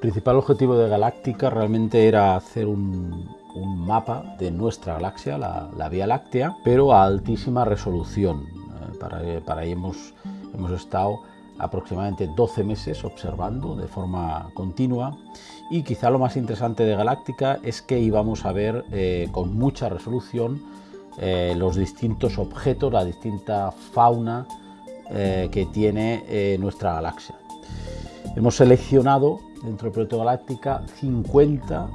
principal objetivo de Galáctica realmente era hacer un, mapa de nuestra galaxia, la, Vía Láctea, pero a altísima resolución. Eh, para, para hemos, hemos estado aproximadamente 12 meses observando de forma continua y quizá lo más interesante de Galáctica es que íbamos a ver eh, con mucha resolución eh, los distintos objetos, la distinta fauna que tiene nuestra galaxia. Hemos seleccionado dentro del proyecto Galáctica 50,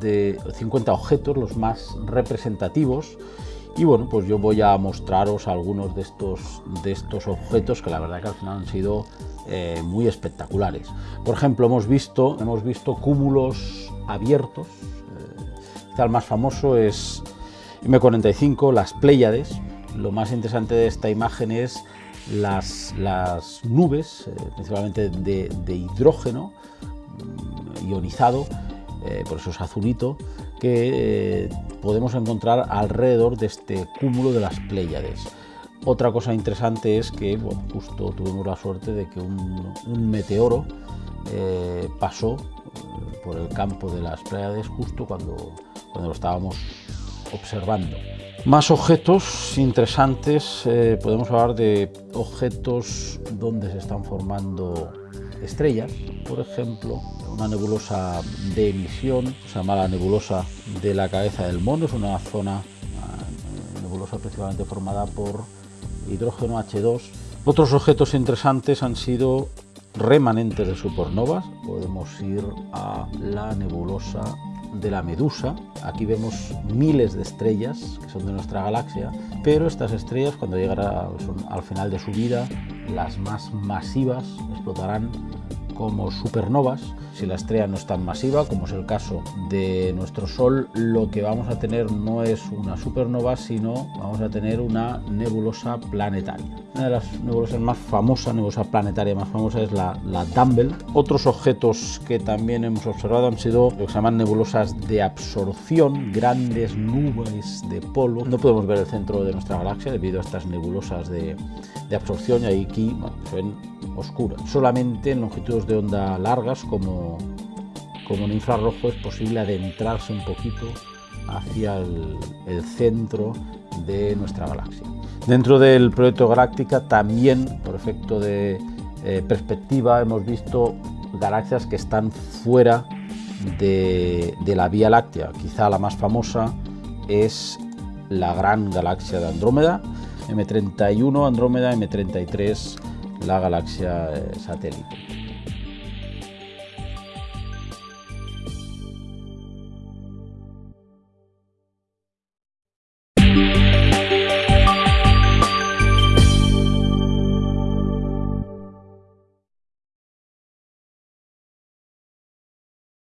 de, 50 objetos, los más representativos, y bueno, pues yo voy a mostraros algunos de estos, de estos objetos que la verdad que al final han sido eh, muy espectaculares. Por ejemplo, hemos visto, hemos visto cúmulos abiertos, eh, el más famoso es M45, las Pléyades. Lo más interesante de esta imagen es las, nubes, eh, principalmente de, hidrógeno ionizado, eh, por eso es azulito, que eh, podemos encontrar alrededor de este cúmulo de las Pléyades. Otra cosa interesante es que justo tuvimos la suerte de que un, meteoro pasó por el campo de las Pléyades justo cuando, cuando lo estábamos observando. Más objetos interesantes, eh, podemos hablar de objetos donde se están formando estrellas, por ejemplo, una nebulosa de emisión, se llama la nebulosa de la cabeza del mono, es una zona nebulosa principalmente formada por hidrógeno H2. Otros objetos interesantes han sido remanentes de supernovas, podemos ir a la nebulosa de la Medusa. Aquí vemos miles de estrellas que son de nuestra galaxia, pero estas estrellas cuando llegan al final de su vida, las más masivas explotarán como supernovas. Si la estrella no es tan masiva, como es el caso de nuestro Sol, lo que vamos a tener no es una supernova, sino vamos a tener una nebulosa planetaria. Una de las nebulosas más famosas, nebulosa planetaria más famosa es la, la Dumble. Otros objetos que también hemos observado han sido lo que se llaman nebulosas de absorción, grandes nubes de polvo. No podemos ver el centro de nuestra galaxia debido a estas nebulosas de, de absorción y aquí se ven oscuras. Solamente en longitudes de onda largas como, como en infrarrojo es posible adentrarse un poquito hacia el, centro de nuestra galaxia. Dentro del proyecto Galáctica también, por efecto de eh, perspectiva, hemos visto galaxias que están fuera de, de, la Vía Láctea. Quizá la más famosa es la gran galaxia de Andrómeda, M31 Andrómeda, M33 la galaxia eh, satélite.